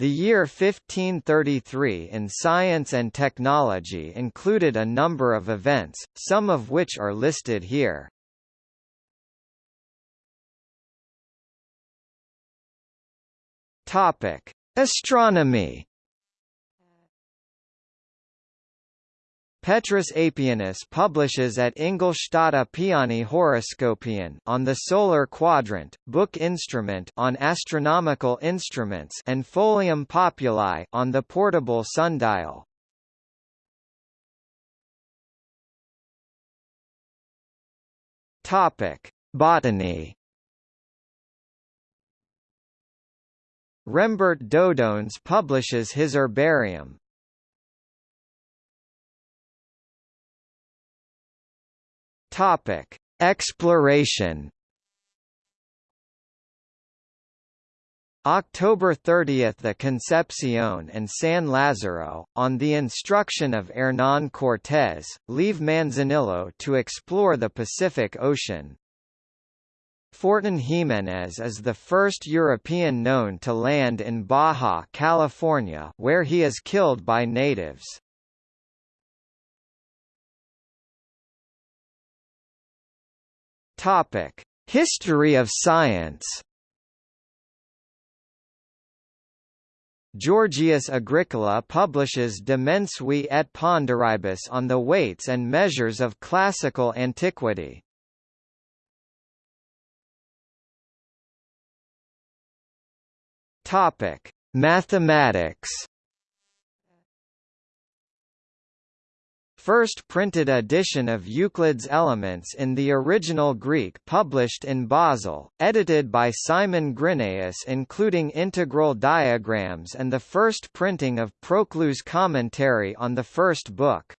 The year 1533 in science and technology included a number of events, some of which are listed here. Topic: Astronomy Petrus Apianus publishes at Ingolstadt Apiani Horoscopion on the solar quadrant, book instrument on astronomical instruments and Folium Populi on the portable sundial. Topic: Botany. Rembert Dodoens publishes his herbarium, Topic: Exploration. October 30 – The Concepcion and San Lazaro, on the instruction of Hernán Cortés, leave Manzanillo to explore the Pacific Ocean. Fortún Ximénez is the first European known to land in Baja California where he is killed by natives. Topic: History of science. Georgius Agricola publishes De Mensuris et Ponderibus on the weights and measures of classical antiquity. Topic: Mathematics. First printed edition of Euclid's Elements in the original Greek published in Basel, edited by Simon Grynaeus including integral diagrams and the first printing of Proclus' commentary on the first book.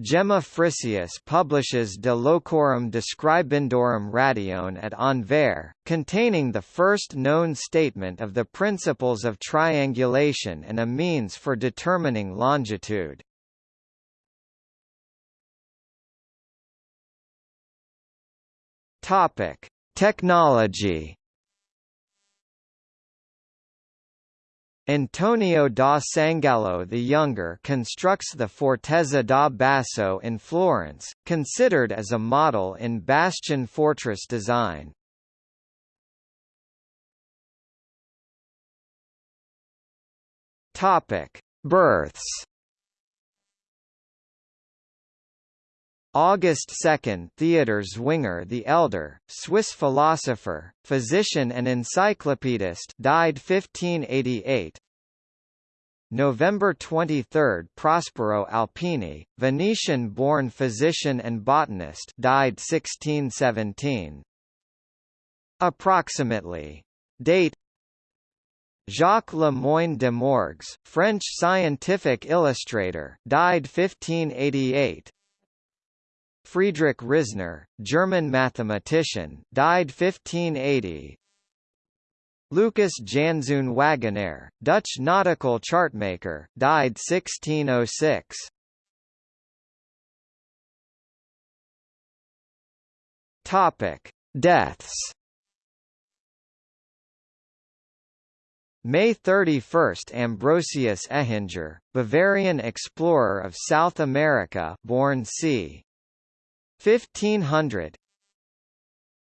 Gemma Frisius publishes De Locorum Describendorum Ratione at Anvers, containing the first known statement of the principles of triangulation and a means for determining longitude. Topic: Technology. Antonio da Sangallo the Younger constructs the Fortezza da Basso in Florence, considered as a model in bastion fortress design. Topic: Births. August 2 Theodor Zwinger the Elder, Swiss philosopher, physician and encyclopedist died 1588 November 23 Prospero Alpini, Venetian-born physician and botanist died 1617 Approximately. Date. Jacques Le Moyne de Morgues, French scientific illustrator died 1588 Friedrich Risner, German mathematician, died 1580. Lucas Janszoon Waghenaer, Dutch nautical chartmaker, died 1606. Topic: Deaths. May 31 – Ambrosius Ehinger, Bavarian explorer of South America born c. 1500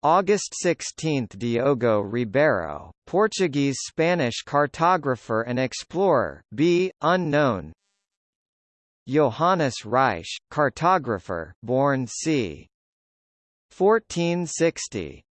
August 16 – Diogo Ribeiro, Portuguese-Spanish cartographer and explorer b. unknown Johannes Ruysch, cartographer born c. 1460